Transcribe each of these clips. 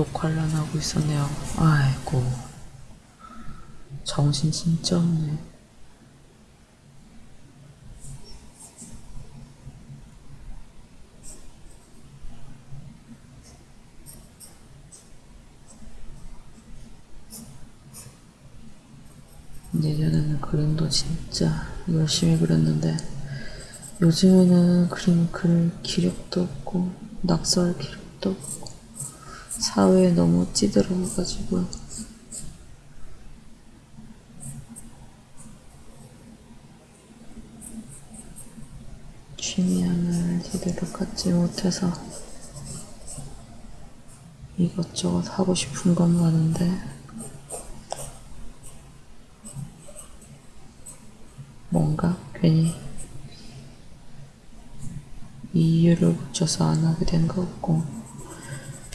녹화를 안 하고 있었네요. 아이고. 정신 진짜 없네. 예전에는 그림도 진짜 열심히 그렸는데 요즘에는 그림 그릴 기력도 없고 낙서할 기력도 없고 사회에 너무 찌들어가지고. 취미 하나를 제대로 갖지 못해서 이것저것 하고 싶은 건 많은데. 뭔가 괜히 이유를 붙여서 안 하게 된 것 같고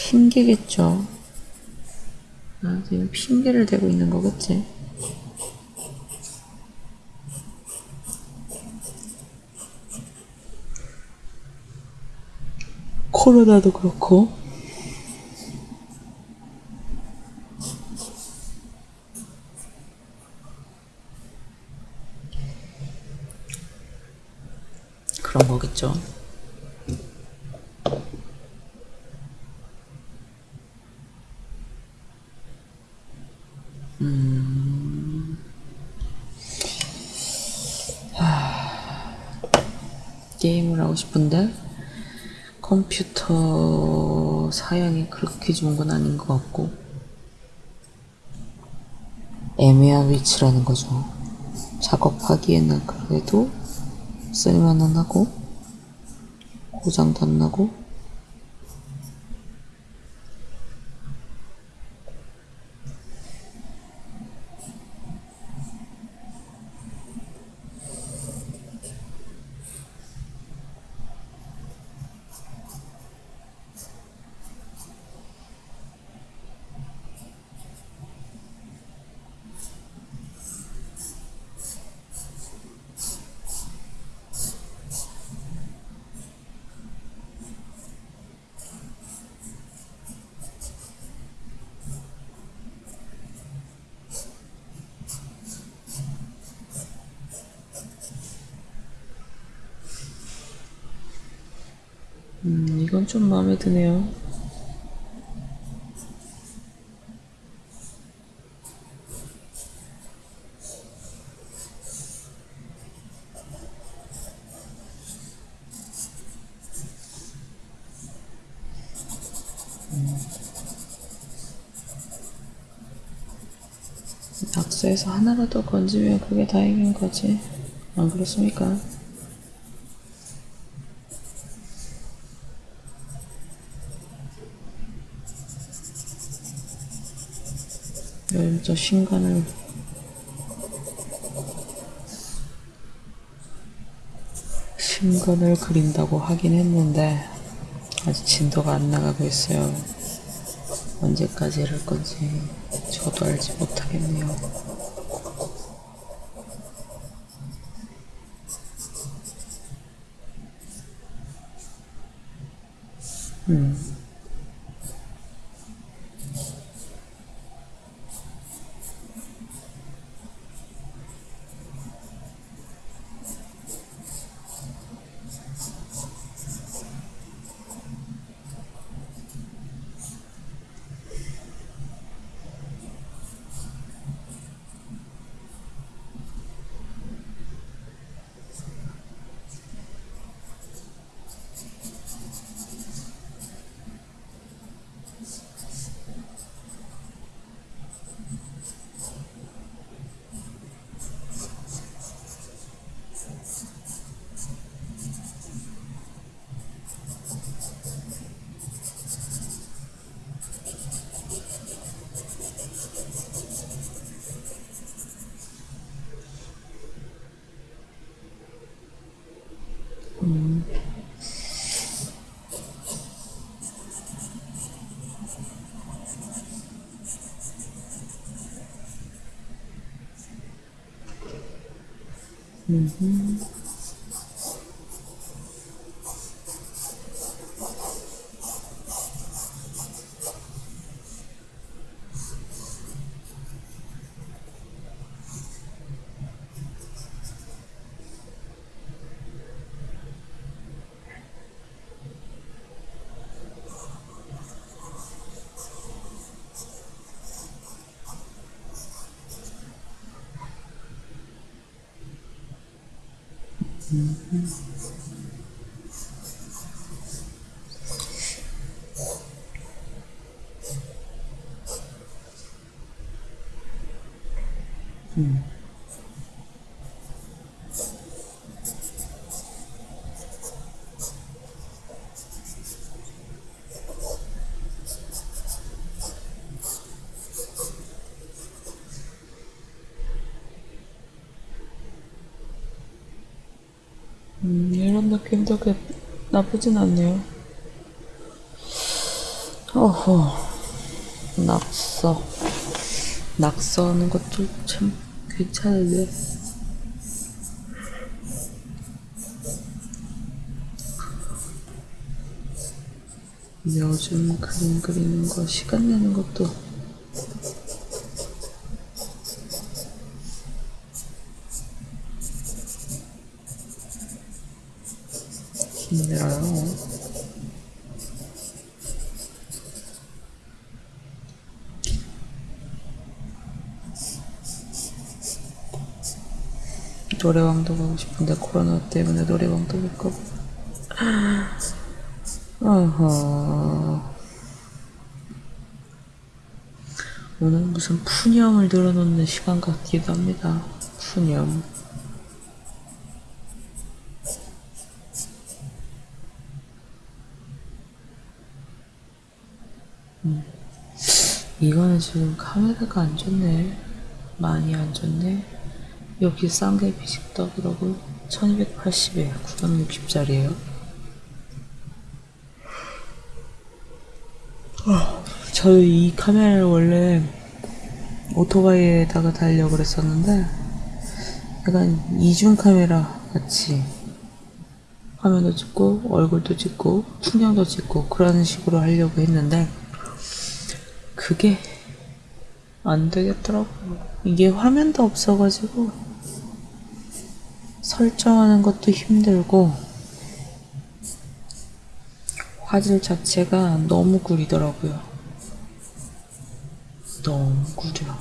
핑계겠죠. 아, 지금 핑계를 대고 있는 거겠지. 코로나도 그렇고 그런 거겠죠. 게임을 하고 싶은데 컴퓨터 사양이 그렇게 좋은 건 아닌 것 같고 애매한 위치라는 거죠. 작업하기에는 그래도 쓸만은 하고 고장도 안 나고 음, 이건 좀 마음에 드네요. 낙서에서 하나라도 건지면 그게 다행인 거지. 안 그렇습니까? 열자 신간을 신간을 그린다고 하긴 했는데 아직 진도가 안 나가고 있어요 언제까지 이럴 건지 저도 알지 못하겠네요 음. 嗯哼。Mm-hmm. 이런 느낌도 그 나쁘진 않네요. 어허, 낙서. 낙서하는 것도 참 괜찮은데. 요즘 그림 그리는 거 시간 내는 것도 힘들어요. 노래방도 가고 싶은데 코로나 때문에 노래방도 못 가고. 어허. 오늘 무슨 푸념을 늘어놓는 시간 같기도 합니다. 푸념. 이거는 지금 카메라가 안 좋네. 많이 안 좋네. 여기 싼 게 비식다 그러고 1280에 960짜리에요. 저도 이 카메라를 원래 오토바이에다가 달려고 그랬었는데 약간 이중 카메라 같이 화면도 찍고 얼굴도 찍고 풍경도 찍고 그런 식으로 하려고 했는데 그게 안 되겠더라고요. 이게 화면도 없어가지고 설정하는 것도 힘들고 화질 자체가 너무 구리더라고요. 너무 구려.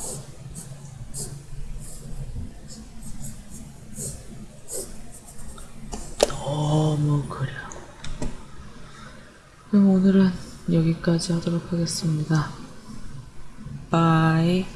너무 구려. 그럼 오늘은 여기까지 하도록 하겠습니다. 바이.